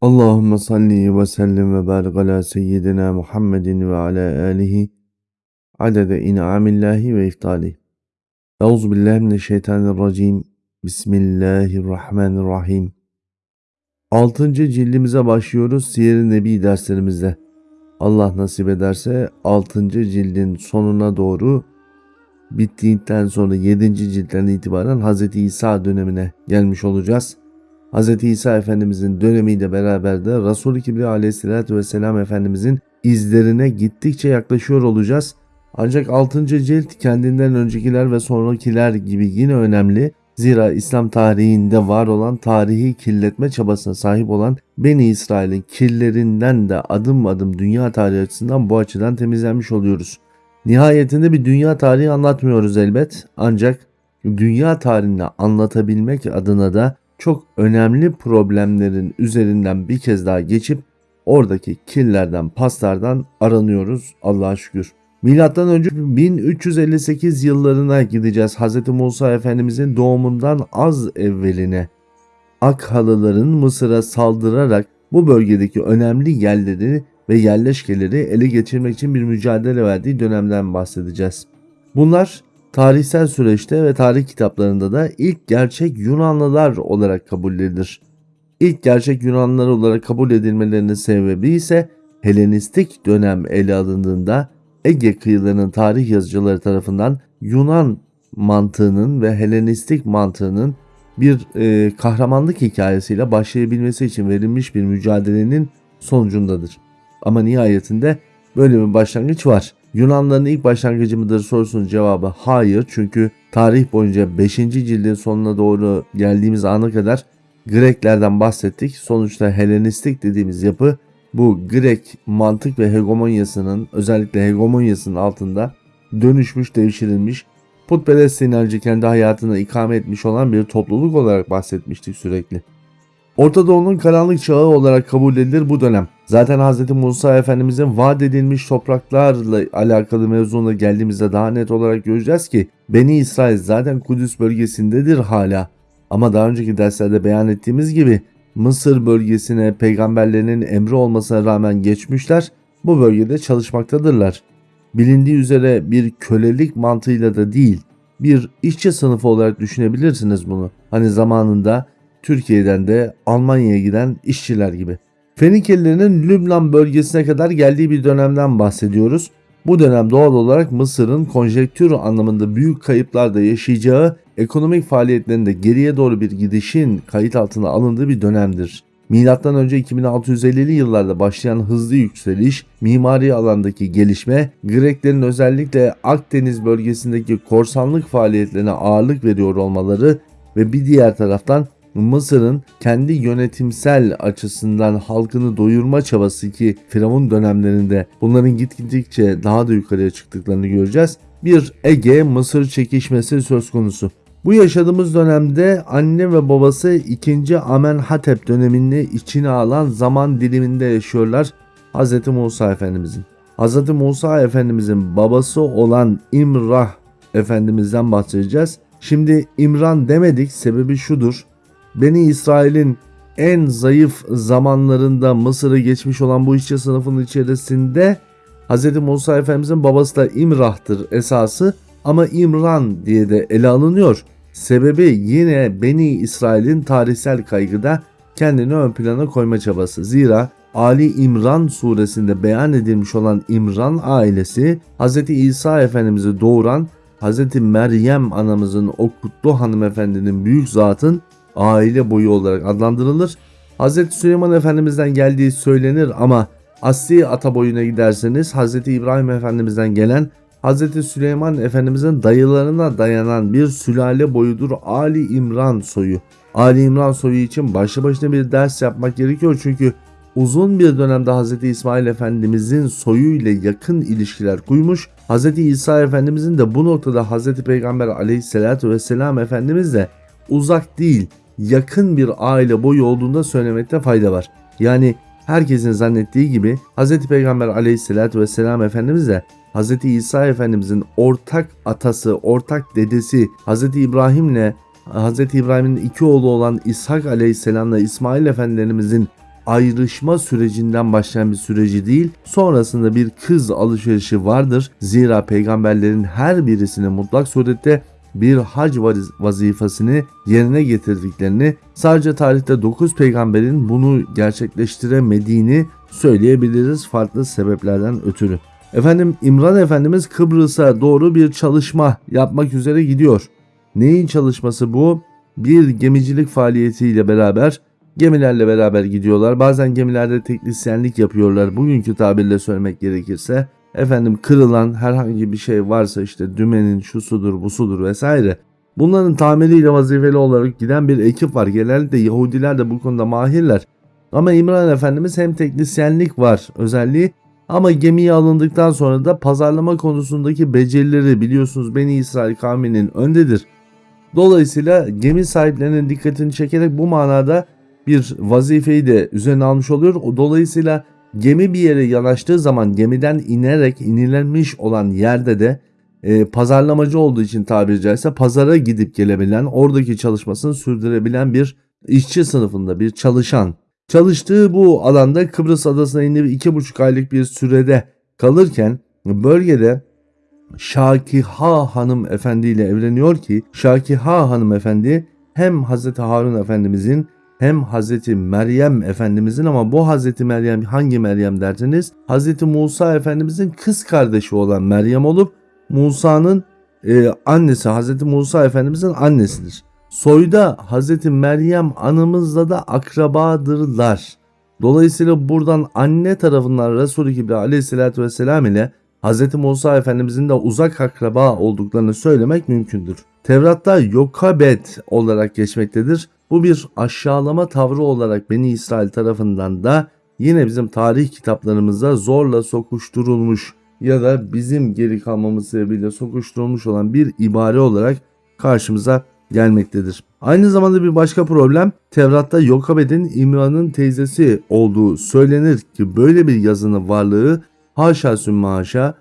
Allahümme salli ve sellim ve barik ala seyyidina Muhammedin ve ala alihi adede in'amillahi ve iftali. Euzu billahi mineşşeytanirracim. Bismillahirrahmanirrahim. 6. cildimize başlıyoruz Siyer-i Nebi derslerimizde. Allah nasip ederse 6. cildin sonuna doğru bittiğinden sonra 7. ciltten itibaren Hz. İsa dönemine gelmiş olacağız. Hz. İsa Efendimizin dönemiyle beraber de Resul-i Kibriya aleyhissalatü vesselam Efendimizin izlerine gittikçe yaklaşıyor olacağız. Ancak 6. cilt kendinden öncekiler ve sonrakiler gibi yine önemli. Zira İslam tarihinde var olan tarihi kirletme çabasına sahip olan Beni İsrail'in kirlerinden de adım adım dünya tarihi açısından bu açıdan temizlenmiş oluyoruz. Nihayetinde bir dünya tarihi anlatmıyoruz elbet ancak dünya tarihini anlatabilmek adına da çok önemli problemlerin üzerinden bir kez daha geçip oradaki kirlerden, paslardan aranıyoruz Allah'a şükür. Milattan önce 1358 yıllarına gideceğiz. Hz. Musa Efendimizin doğumundan az evveline Akhalıların Mısır'a saldırarak bu bölgedeki önemli yerleri ve yerleşkeleri ele geçirmek için bir mücadele verdiği dönemden bahsedeceğiz. Bunlar tarihsel süreçte ve tarih kitaplarında da ilk gerçek Yunanlılar olarak kabul edilir. İlk gerçek Yunanlılar olarak kabul edilmelerinin sebebi ise Helenistik dönem ele alındığında Ege kıyılarının tarih yazıcıları tarafından Yunan mantığının ve Helenistik mantığının bir e, kahramanlık hikayesiyle başlayabilmesi için verilmiş bir mücadelenin sonucundadır. Ama nihayetinde böyle bir başlangıç var. Yunanların ilk başlangıcı mıdır sorusunun cevabı hayır. Çünkü tarih boyunca 5. cildin sonuna doğru geldiğimiz ana kadar Greklerden bahsettik. Sonuçta Helenistik dediğimiz yapı bu Grek mantık ve hegemonyasının özellikle hegemonyasının altında dönüşmüş, devşirilmiş, putperest sinerci kendi hayatını ikame etmiş olan bir topluluk olarak bahsetmiştik sürekli. Orta Doğu'nun karanlık çağı olarak kabul edilir bu dönem. Zaten Hz. Musa Efendimizin vaat edilmiş topraklarla alakalı mevzuna geldiğimizde daha net olarak göreceğiz ki Beni İsrail zaten Kudüs bölgesindedir hala. Ama daha önceki derslerde beyan ettiğimiz gibi Mısır bölgesine peygamberlerinin emri olmasına rağmen geçmişler bu bölgede çalışmaktadırlar. Bilindiği üzere bir kölelik mantığıyla da değil bir işçi sınıfı olarak düşünebilirsiniz bunu. Hani zamanında Türkiye'den de Almanya'ya giden işçiler gibi. Fenikelilerin Lübnan bölgesine kadar geldiği bir dönemden bahsediyoruz. Bu dönem doğal olarak Mısır'ın konjektür anlamında büyük kayıplarda yaşayacağı ekonomik faaliyetlerinde geriye doğru bir gidişin kayıt altına alındığı bir dönemdir. Milattan önce 2650'li yıllarda başlayan hızlı yükseliş, mimari alandaki gelişme, Greklerin özellikle Akdeniz bölgesindeki korsanlık faaliyetlerine ağırlık veriyor olmaları ve bir diğer taraftan Mısır'ın kendi yönetimsel açısından halkını doyurma çabası ki Firavun dönemlerinde bunların gitgidikçe daha da yukarıya çıktıklarını göreceğiz. Bir Ege-Mısır çekişmesi söz konusu. Bu yaşadığımız dönemde anne ve babası 2. Amenhotep dönemini içine alan zaman diliminde yaşıyorlar Hz. Musa Efendimizin. Hz. Musa Efendimizin babası olan İmrah Efendimiz'den bahsedeceğiz. Şimdi İmran demedik sebebi şudur. Beni İsrail'in en zayıf zamanlarında Mısır'ı geçmiş olan bu işçi sınıfının içerisinde Hz. Musa Efendimizin babası da İmrah'tır esası ama İmran diye de ele alınıyor. Sebebi yine Beni İsrail'in tarihsel kaygıda kendini ön plana koyma çabası. Zira Ali İmran suresinde beyan edilmiş olan İmran ailesi Hz. İsa Efendimiz'i doğuran Hz. Meryem anamızın o kutlu hanımefendinin büyük zatın aile boyu olarak adlandırılır. Hz. Süleyman Efendimiz'den geldiği söylenir ama asli ata boyuna giderseniz Hz. İbrahim Efendimiz'den gelen Hz. Süleyman Efendimiz'in dayılarına dayanan bir sülale boyudur Ali İmran soyu. Ali İmran soyu için başlı başına bir ders yapmak gerekiyor çünkü uzun bir dönemde Hz. İsmail Efendimizin soyu ile yakın ilişkiler kurmuş. Hz. İsa Efendimizin de bu noktada Hz. Peygamber aleyhissalatü vesselam Efendimiz de uzak değil yakın bir aile boyu olduğunda söylemekte fayda var. Yani herkesin zannettiği gibi Hz. Peygamber aleyhissalatü vesselam Efendimiz de Hz. İsa Efendimizin ortak atası, ortak dedesi Hz. İbrahim'le Hz. İbrahim'in iki oğlu olan İshak aleyhisselamla İsmail Efendimizin ayrışma sürecinden başlayan bir süreci değil, sonrasında bir kız alışverişi vardır. Zira peygamberlerin her birisinin mutlak surette bir hac vaz- vazifesini yerine getirdiklerini, sadece tarihte 9 peygamberin bunu gerçekleştiremediğini söyleyebiliriz farklı sebeplerden ötürü. Efendim İmran Efendimiz Kıbrıs'a doğru bir çalışma yapmak üzere gidiyor. Neyin çalışması bu? Bir gemicilik faaliyetiyle beraber gemilerle beraber gidiyorlar. Bazen gemilerde teknisyenlik yapıyorlar. Bugünkü tabirle söylemek gerekirse efendim kırılan herhangi bir şey varsa işte dümenin şusudur busudur vesaire. Bunların tamiriyle vazifeli olarak giden bir ekip var. Genellikle Yahudiler de bu konuda mahirler. Ama İmran Efendimiz hem teknisyenlik var özelliği ama gemiye alındıktan sonra da pazarlama konusundaki becerileri biliyorsunuz Beni İsrail kavminin öndedir. Dolayısıyla gemi sahiplerinin dikkatini çekerek bu manada bir vazifeyi de üzerine almış oluyor. Dolayısıyla gemi bir yere yanaştığı zaman gemiden inerek inilenmiş olan yerde de e, pazarlamacı olduğu için tabiri caizse pazara gidip gelebilen, oradaki çalışmasını sürdürebilen bir işçi sınıfında bir çalışan. Çalıştığı bu alanda Kıbrıs adasına inip iki buçuk aylık bir sürede kalırken bölgede Şakiha Hanım Efendi ile evleniyor ki Şakiha Hanım Efendi hem Hazreti Harun Efendimizin hem Hazreti Meryem Efendimizin ama bu Hazreti Meryem hangi Meryem derseniz Hazreti Musa Efendimizin kız kardeşi olan Meryem olup Musa'nın e, annesi Hazreti Musa Efendimizin annesidir. Soyda Hazreti Meryem anamızla da akrabadırlar. Dolayısıyla buradan anne tarafından Resul-i Kibri aleyhissalatü vesselam ile Hz. Musa Efendimizin de uzak akraba olduklarını söylemek mümkündür. Tevrat'ta Yokabet olarak geçmektedir. Bu bir aşağılama tavrı olarak Beni İsrail tarafından da yine bizim tarih kitaplarımızda zorla sokuşturulmuş ya da bizim geri kalmamız sebebiyle sokuşturulmuş olan bir ibare olarak karşımıza gelmektedir. Aynı zamanda bir başka problem Tevrat'ta Yokabed'in İmran'ın teyzesi olduğu söylenir ki böyle bir yazının varlığı haşa sümme haşa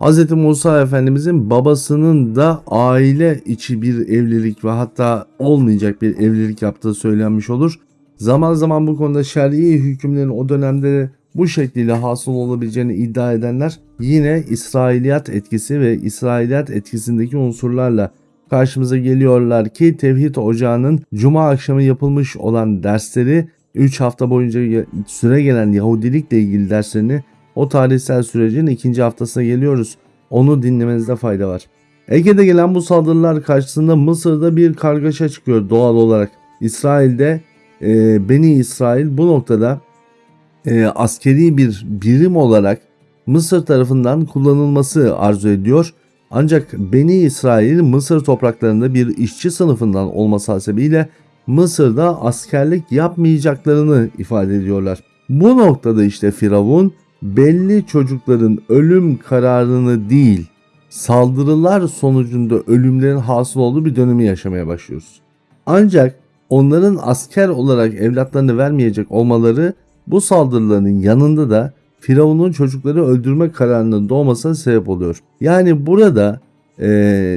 Hz. Musa Efendimizin babasının da aile içi bir evlilik ve hatta olmayacak bir evlilik yaptığı söylenmiş olur. Zaman zaman bu konuda şer'i hükümlerin o dönemde bu şekliyle hasıl olabileceğini iddia edenler yine İsrailiyat etkisi ve İsrailiyat etkisindeki unsurlarla karşımıza geliyorlar ki Tevhid Ocağı'nın Cuma akşamı yapılmış olan dersleri 3 hafta boyunca süre gelen Yahudilikle ilgili derslerini o tarihsel sürecin ikinci haftasına geliyoruz. Onu dinlemenizde fayda var. Ege'de gelen bu saldırılar karşısında Mısır'da bir kargaşa çıkıyor doğal olarak. İsrail'de e, Beni İsrail bu noktada e, askeri bir birim olarak Mısır tarafından kullanılması arzu ediyor. Ancak Beni İsrail Mısır topraklarında bir işçi sınıfından olması hasebiyle Mısır'da askerlik yapmayacaklarını ifade ediyorlar. Bu noktada işte Firavun belli çocukların ölüm kararını değil saldırılar sonucunda ölümlerin hasıl olduğu bir dönemi yaşamaya başlıyoruz. Ancak onların asker olarak evlatlarını vermeyecek olmaları bu saldırıların yanında da Firavun'un çocukları öldürme kararının doğmasına sebep oluyor. Yani burada e,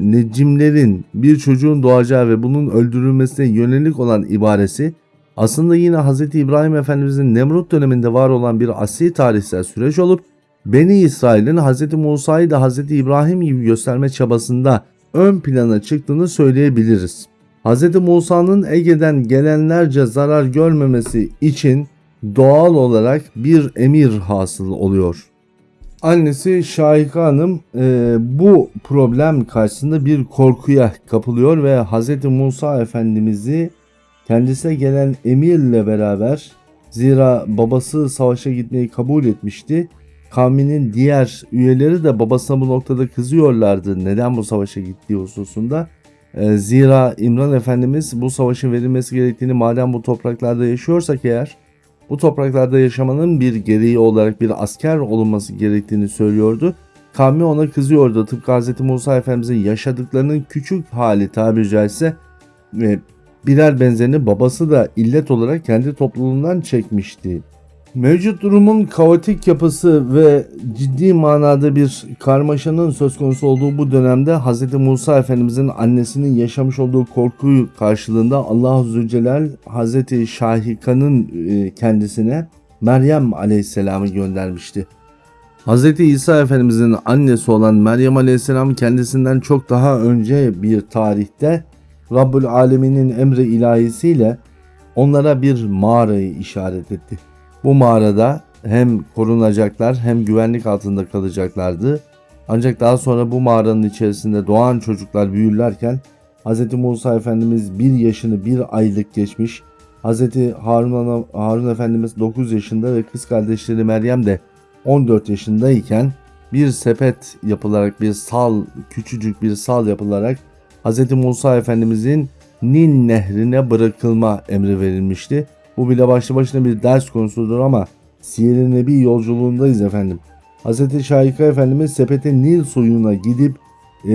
necimlerin bir çocuğun doğacağı ve bunun öldürülmesine yönelik olan ibaresi aslında yine Hz. İbrahim Efendimizin Nemrut döneminde var olan bir asli tarihsel süreç olup Beni İsrail'in Hz. Musa'yı da Hz. İbrahim gibi gösterme çabasında ön plana çıktığını söyleyebiliriz. Hz. Musa'nın Ege'den gelenlerce zarar görmemesi için doğal olarak bir emir hasıl oluyor. Annesi Şahika Hanım e, bu problem karşısında bir korkuya kapılıyor ve Hz. Musa Efendimiz'i kendisine gelen emirle beraber zira babası savaşa gitmeyi kabul etmişti. Kavminin diğer üyeleri de babasına bu noktada kızıyorlardı neden bu savaşa gittiği hususunda. E, zira İmran Efendimiz bu savaşın verilmesi gerektiğini madem bu topraklarda yaşıyorsak eğer bu topraklarda yaşamanın bir gereği olarak bir asker olunması gerektiğini söylüyordu. Kavmi ona kızıyordu. Tıpkı Hz. Musa Efendimizin yaşadıklarının küçük hali tabiri caizse birer benzerini babası da illet olarak kendi topluluğundan çekmişti. Mevcut durumun kaotik yapısı ve ciddi manada bir karmaşanın söz konusu olduğu bu dönemde Hz. Musa Efendimizin annesinin yaşamış olduğu korku karşılığında Allah Zülcelal Hz. Şahika'nın e, kendisine Meryem Aleyhisselam'ı göndermişti. Hz. İsa Efendimizin annesi olan Meryem Aleyhisselam kendisinden çok daha önce bir tarihte Rabbül Alemin'in emri ilahisiyle onlara bir mağarayı işaret etti. Bu mağarada hem korunacaklar hem güvenlik altında kalacaklardı. Ancak daha sonra bu mağaranın içerisinde doğan çocuklar büyürlerken Hz. Musa Efendimiz 1 yaşını 1 aylık geçmiş. Hz. Harun, Harun Efendimiz 9 yaşında ve kız kardeşleri Meryem de 14 yaşındayken bir sepet yapılarak bir sal küçücük bir sal yapılarak Hz. Musa Efendimizin Nil nehrine bırakılma emri verilmişti. Bu bile başlı başına bir ders konusudur ama Siyer-i Nebi yolculuğundayız efendim. Hz. Şahika Efendimiz sepete Nil suyuna gidip e,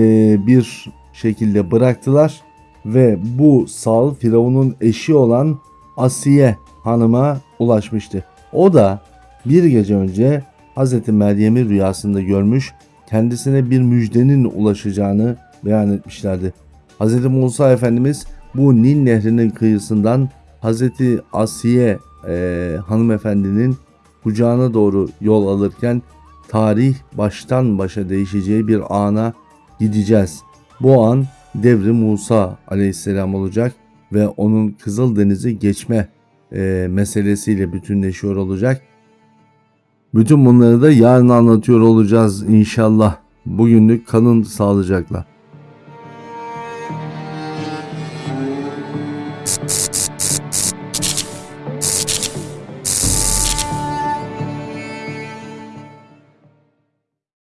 bir şekilde bıraktılar ve bu sal Firavun'un eşi olan Asiye hanıma ulaşmıştı. O da bir gece önce Hz. Meryem'i rüyasında görmüş, kendisine bir müjdenin ulaşacağını beyan etmişlerdi. Hz. Musa Efendimiz bu Nil nehrinin kıyısından Hz. Asiye e, hanımefendinin kucağına doğru yol alırken tarih baştan başa değişeceği bir ana gideceğiz. Bu an devri Musa aleyhisselam olacak ve onun Kızıldeniz'i geçme e, meselesiyle bütünleşiyor olacak. Bütün bunları da yarın anlatıyor olacağız inşallah. Bugünlük kalın sağlıcakla.